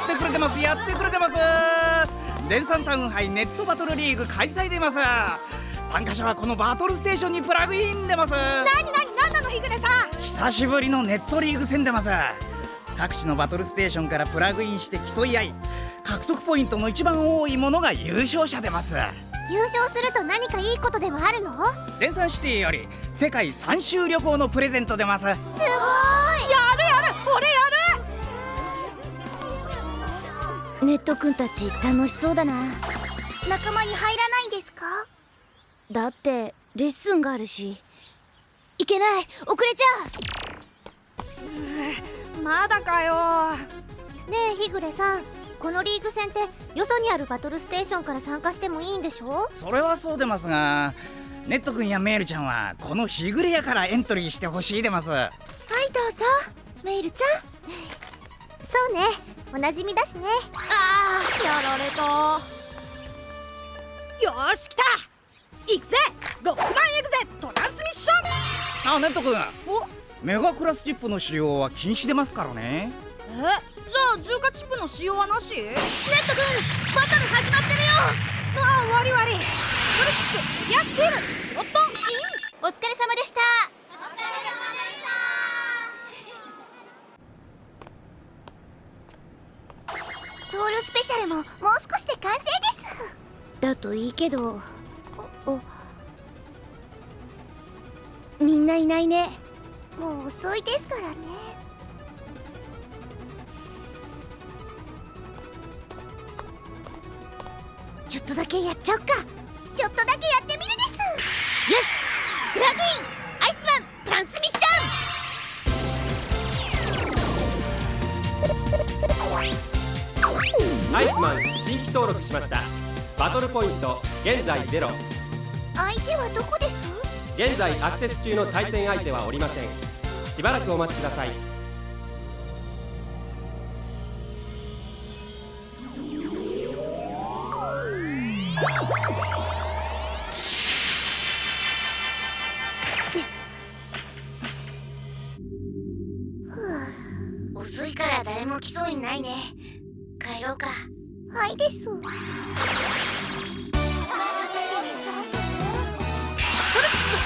やってくれてますやってくれてます。電産タウン杯ネットバトルリーグ開催でます。参加者はこのバトルステーションにプラグインでます。なになになんなの日暮さん。久しぶりのネットリーグ戦でます。各地のバトルステーションからプラグインして競い合い獲得ポイントの一番多いものが優勝者でます。優勝すると何かいいことでもあるの？電産シティより世界3周旅行のプレゼント出ます。すごいネットくんたち楽しそうだな。仲間に入らないんですか？だってレッスンがあるし。いけない！遅れちゃう！まだかよ。ねえ日暮さんこのリーグ戦ってよそにあるバトルステーションから参加してもいいんでしょ？それはそうでますがネット君やメールちゃんはこの日暮れやからエントリーしてほしいでます。はいどうぞ。メールちゃんそうね。おなじみだしね。ああやられた。よし来た。行くぜ。ロックマンエグゼトランスミッション。あネット君。メガクラスチップの使用は禁止出ますからね。えじゃあ重化チップの使用はなし？ネット君バトル始まってるよ。ああ悪い悪いバトルチップエリアスチールスロットインお疲れ様でしたお疲れ様でしたトールスペシャルももう少しで完成です。だといいけど。おみんないないね。もう遅いですからね。ちょっとだけやっちゃおっか。ちょっとだけやってみるです。イエスプラグインアイスマン新規登録しました。バトルポイント現在ゼロ。相手はどこです？現在アクセス中の対戦相手はおりません。しばらくお待ちください。遅いから誰も来そうにないね帰ろうか。はいです。バトルチッ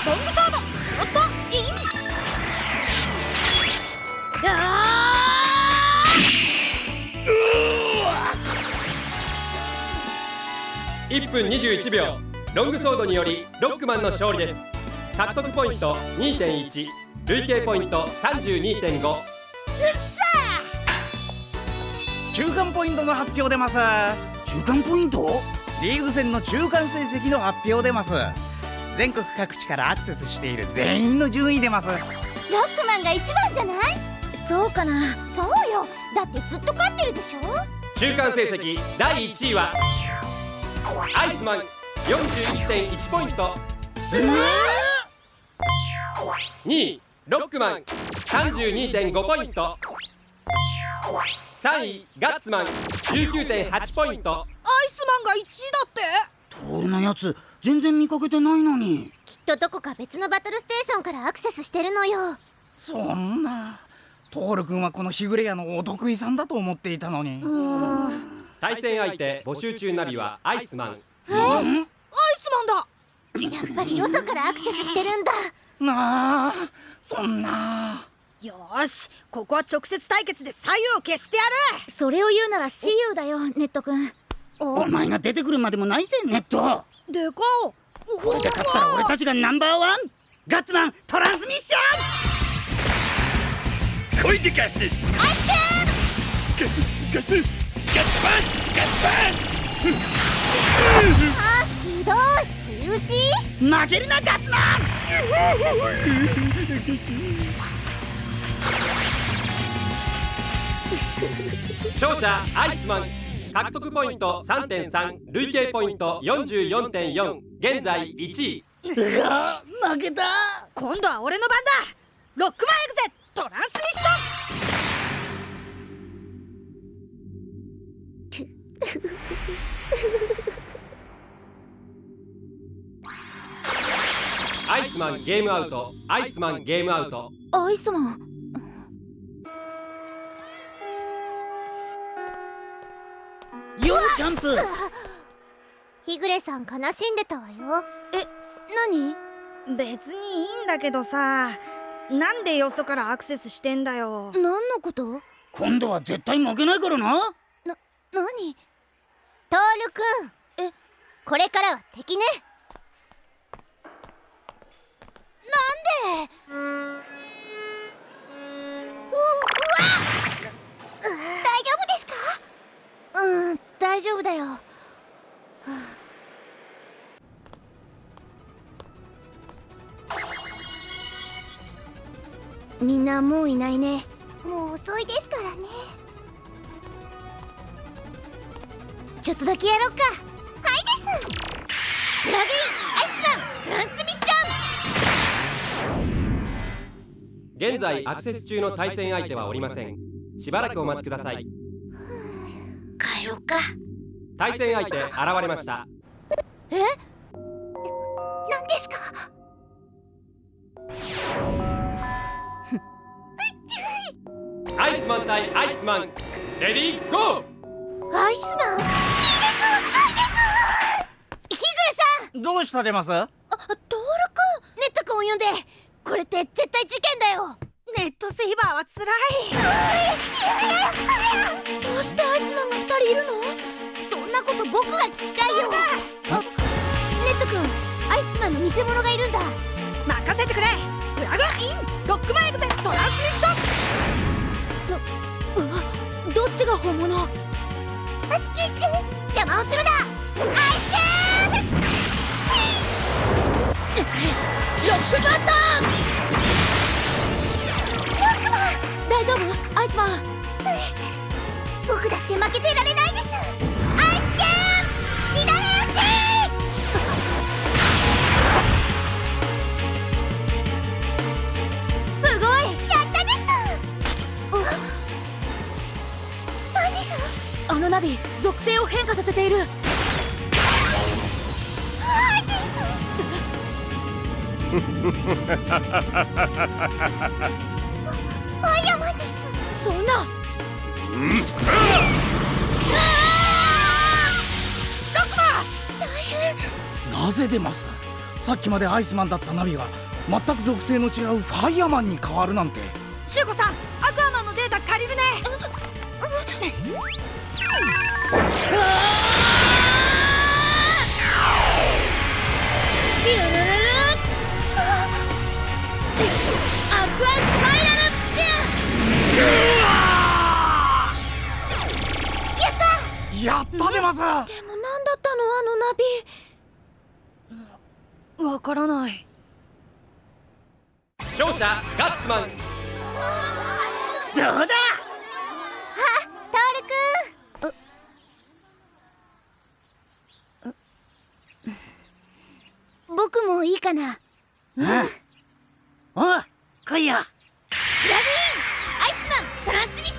プロングソードスロットイン1分21秒ロングソードによりロックマンの勝利です。獲得ポイント2.1累計ポイント32.5よっしゃ中間ポイントの発表出ます。中間ポイント？リーグ戦の中間成績の発表出ます。全国各地からアクセスしている全員の順位出ます。ロックマンが一番じゃない？そうかな。そうよ。だってずっと勝ってるでしょ？中間成績第1位は？アイスマン41.1ポイント。2位ロックマン32.5ポイント3位ガッツマン。19.8ポイント。アイスマンが1位だって。トールのやつ全然見かけてないのに。きっとどこか別のバトルステーションからアクセスしてるのよ。そんな。トール君はこの日暮れ屋のお得意さんだと思っていたのに。対戦相手募集中ナビはアイスマン。え？ー、アイスマンだ。やっぱりよそからアクセスしてるんだ。なあそんなよしここは直接対決で左右を消してやる。それを言うなら See you だよネット君。お前が出てくるまでもないぜネット。でかこれで勝ったら俺たちがナンバーワン。ガッツマントランスミッション。来いでガスアイスガスガスガッツマンガッツマン。あひどい。打ち負けるなガッツマン勝者アイスマン。獲得ポイント3.3累計ポイント44.4現在1位。うわ負けた。今度は俺の番だ。ロックマンエグゼトランスミッション。アイスマンゲームアウト。アイスマンゲームアウト。アイスマンプ日暮さん悲しんでたわよ。え何？別にいいんだけどさ。なんでよそからアクセスしてんだよ。何のこと？今度は絶対負けないからな。何？トールくんえ？これからは敵ねみんなもういないね。もう遅いですからね。ちょっとだけやろうか。はいです。プラグインアイスマントランスミッション。現在アクセス中の対戦相手はおりません。しばらくお待ちください。帰ろうか。対戦相手現れました。え？何マンレディーゴー。アイスマン？いいです。日暮さん。どうしたデマスあトールくんネットくんを呼んで。これって絶対事件だよ。ネットセイバーはつらいどうしてアイスマンが二人いるの？そんなこと僕が聞きたいよ。あネットくんアイスマンの偽物がいるんだ。任せてくれ。プラグイン。ロックマンエグゼッシどっちが本物。助けて。邪魔をするな。アイスロックバスターロックマン大丈夫？アイスマン僕だって負けてられないです。ナビ属性を変化させている。ファイヤーマンです。そんな。なぜデマスさっきまでアイスマンだったナビが全く属性の違うファイヤーマンに変わるなんて。シュウコさんアクアマンのデータ借りるねルアクアスパイラルビュンやったやったデマスでも何だったの？あのナビ。わからない。勝者ガッツマン。どうだトールくん僕もいいかな？うん。おう来いよ。アイスマントランスミッショ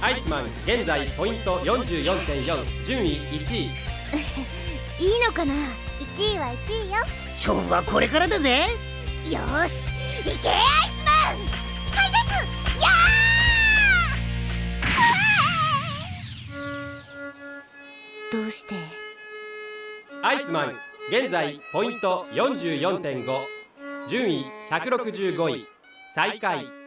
ン。アイスマン現在ポイント44.4順位1位。いいのかな？1位は1位よ。勝負はこれからだぜ。よーし行けアイスマンアイスマン現在ポイント44.5順位165位。最下位。